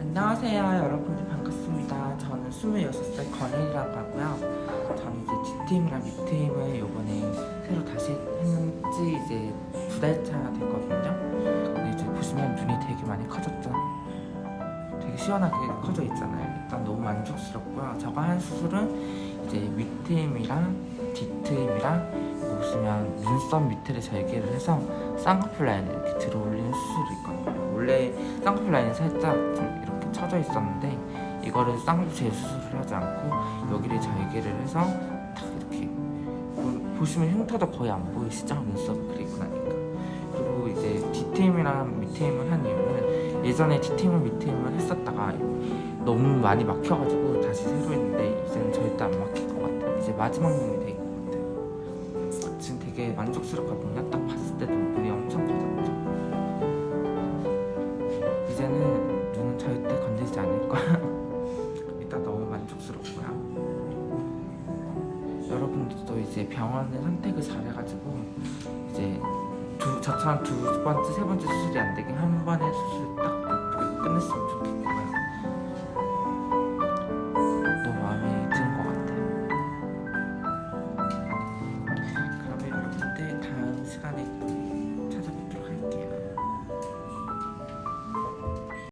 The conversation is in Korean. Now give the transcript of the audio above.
안녕하세요 여러분들 반갑습니다. 저는 26살 권혜이라고 하고요. 저는 이제 뒷팀이랑 밑팀을 요번에 새로 다시 했는지 이제 두 달차 됐거든요. 근데 이제 보시면 눈이 되게 많이 커졌죠? 되게 시원하게 커져 있잖아요. 일단 너무 만족스럽고요. 저가 한 수술은 이제 윗트임이랑 뒷트임이랑 보시면 눈썹 밑에를 절개를 해서 쌍꺼풀 라인을 이렇게 들어올리는 원래 쌍꺼풀 라인이 살짝 좀 이렇게 쳐져 있었는데 이거를 쌍꺼풀 재수술을 하지 않고 여기를 절개를 해서 탁 이렇게 보- 보시면 흉터도 거의 안 보이시죠? 눈썹을 그리고 나니까. 그리고 이제 뒤트임이랑 밑트임을 한 이유는 예전에 뒤트임을 밑트임을 했었다가 너무 많이 막혀가지고 다시 새로 했는데 이제는 절대 안 막힐 것 같아요. 이제 마지막 눈이 될 것 같아요. 지금 되게 만족스럽거든요 딱 이제는 눈은 절대 건들지 않을 거야. 일단 너무 만족스럽고요. 여러분들도 이제 병원을 선택을 잘해가지고 이제 두, 저처럼 두 번째, 세 번째 수술이 안 되게 한 번에 수술